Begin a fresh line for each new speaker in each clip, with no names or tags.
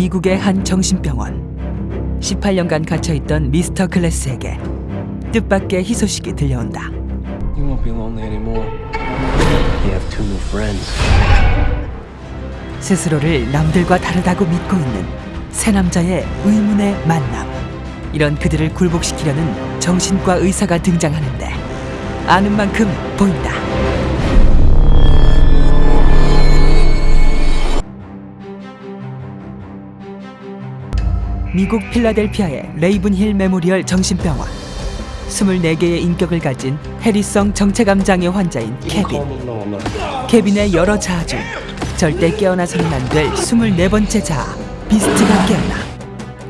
미국의 한 정신병원. 18년간 갇혀있던 미스터 클래스에게 뜻밖의 희소식이 들려온다.
You won't be lonely anymore. You have two new friends.
스스로를 남들과 다르다고 믿고 있는 새 남자의 의문의 만남. 이런 그들을 굴복시키려는 정신과 의사가 등장하는데 아는 만큼 보인다. 미국 필라델피아의 레이븐힐 메모리얼 정신병원. 24개의 인격을 가진 해리성 정체감 장애 환자인 케빈. 케빈의 여러 자아 중 절대 깨어나서는 안 될 24번째 자아 비스트가 깨어나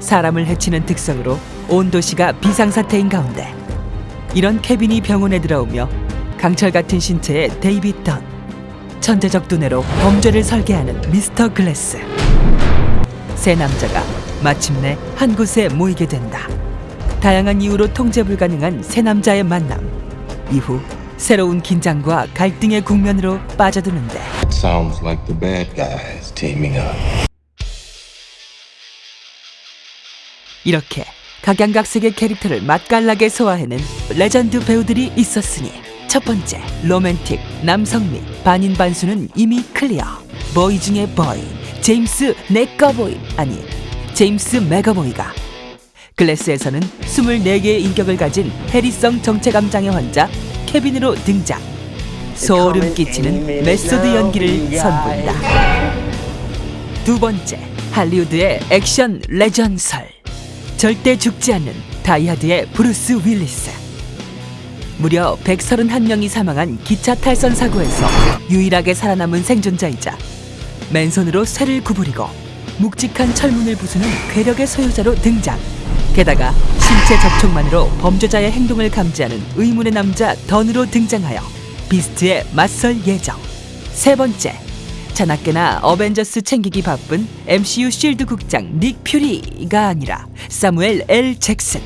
사람을 해치는 특성으로 온 도시가 비상사태인 가운데 이런 케빈이 병원에 들어오며 강철 같은 신체의 데이빗 던 천재적 두뇌로 범죄를 설계하는 미스터 글래스 세 남자가 마침내 한 곳에 모이게 된다. 다양한 이유로 통제 불가능한 세 남자의 만남. 이후 새로운 긴장과 갈등의 국면으로 빠져드는데.
Sounds like the bad guys teaming up.
이렇게 각양각색의 캐릭터를 맛깔나게 소화해낸 레전드 배우들이 있었으니 첫 번째 로맨틱 남성미 반인 반수는 이미 클리어. 보이 중에 보이 제임스 네꺼보이 아니 제임스 맥어보이가 글래스에서는 24개의 인격을 가진 해리성 정체감 장애 환자 케빈으로 등장. 소름 끼치는 메소드 연기를 선보인다. 두 번째 할리우드의 액션 레전설. 절대 죽지 않는 다이하드의 브루스 윌리스. 무려 131명이 사망한 기차 탈선 사고에서 유일하게 살아남은 생존자이자 맨손으로 쇠를 구부리고 묵직한 철문을 부수는 괴력의 소유자로 등장. 게다가 신체 접촉만으로 범죄자의 행동을 감지하는 의문의 남자 던으로 등장하여 비스트에 맞설 예정. 세 번째 자나깨나 어벤져스 챙기기 바쁜 MCU 쉴드 국장 닉 퓨리가 아니라 사무엘 L 잭슨.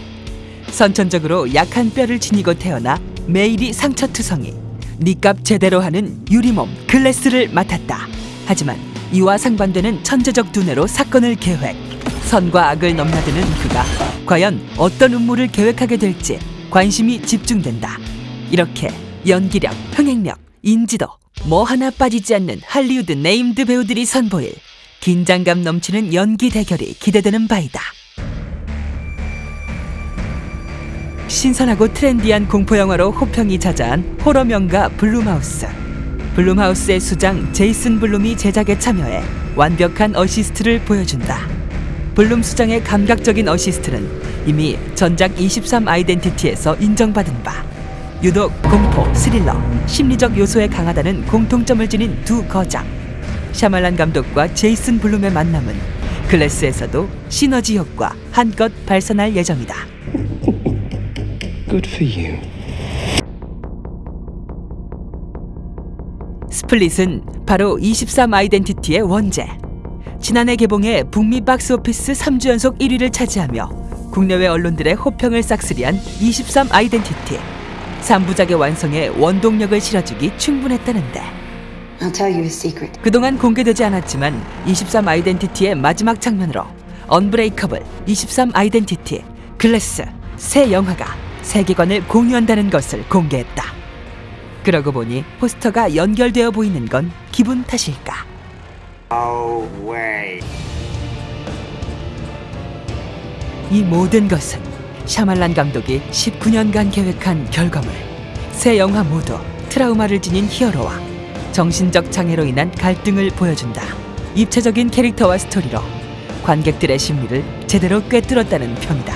선천적으로 약한 뼈를 지니고 태어나 매일이 상처투성이 니값 제대로 하는 유리몸 글래스를 맡았다. 하지만 이와 상반되는 천재적 두뇌로 사건을 계획 선과 악을 넘나드는 그가 과연 어떤 음모를 계획하게 될지 관심이 집중된다 이렇게 연기력, 흥행력, 인지도 뭐 하나 빠지지 않는 할리우드 named 배우들이 선보일 긴장감 넘치는 연기 대결이 기대되는 바이다. 신선하고 트렌디한 공포 영화로 호평이 자자한 호러 명가 블룸하우스. 블룸하우스의 수장 제이슨 블룸이 제작에 참여해 완벽한 어시스트를 보여준다. 블룸 수장의 감각적인 어시스트는 이미 전작 23 아이덴티티에서 인정받은 바. 유독 공포, 스릴러, 심리적 요소에 강하다는 공통점을 지닌 두 거장. 샤말란 감독과 제이슨 블룸의 만남은 글래스에서도 시너지 효과 한껏 발산할 예정이다.
Good for you.
스플릿은 바로 23 아이덴티티의 원제. 지난해 개봉해 북미 박스 오피스 3주 연속 1위를 차지하며 국내외 언론들의 호평을 싹쓸이한 23 아이덴티티. 3부작의 완성에 원동력을 실어주기 충분했다는데. 그동안 공개되지 않았지만 23 아이덴티티의 마지막 장면으로 언브레이커블, 23 아이덴티티, 글래스 세 영화가 세계관을 공유한다는 것을 공개했다. 그러고 보니 포스터가 연결되어 보이는 건 기분 탓일까? 이 모든 것은 샤말란 감독이 19년간 계획한 결과물. 세 영화 모두 트라우마를 지닌 히어로와 정신적 장애로 인한 갈등을 보여준다. 입체적인 캐릭터와 스토리로 관객들의 심리를 제대로 꿰뚫었다는 평이다.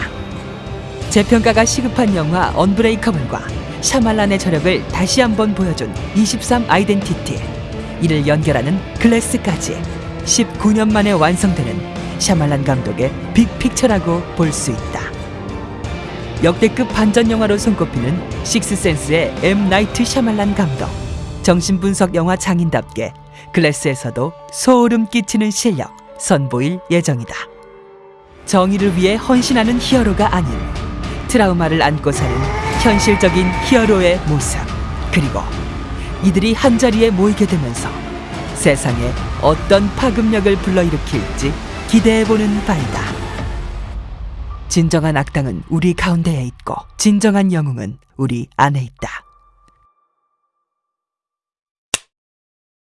재평가가 시급한 영화 언브레이커블과 샤말란의 저력을 다시 한번 보여준 23 아이덴티티. 이를 연결하는 글래스까지 19년 만에 완성되는 샤말란 감독의 big picture라고 볼 수 있다. 역대급 반전 영화로 손꼽히는 식스센스의 M 나이트 샤말란 감독. 정신분석 영화 장인답게 글래스에서도 소름 끼치는 실력 선보일 예정이다. 정의를 위해 헌신하는 히어로가 아닌 트라우마를 안고 사는 현실적인 히어로의 모습 그리고 이들이 한자리에 모이게 되면서 세상에 어떤 파급력을 불러일으킬지 기대해보는 바이다. 진정한 악당은 우리 가운데에 있고 진정한 영웅은 우리 안에 있다.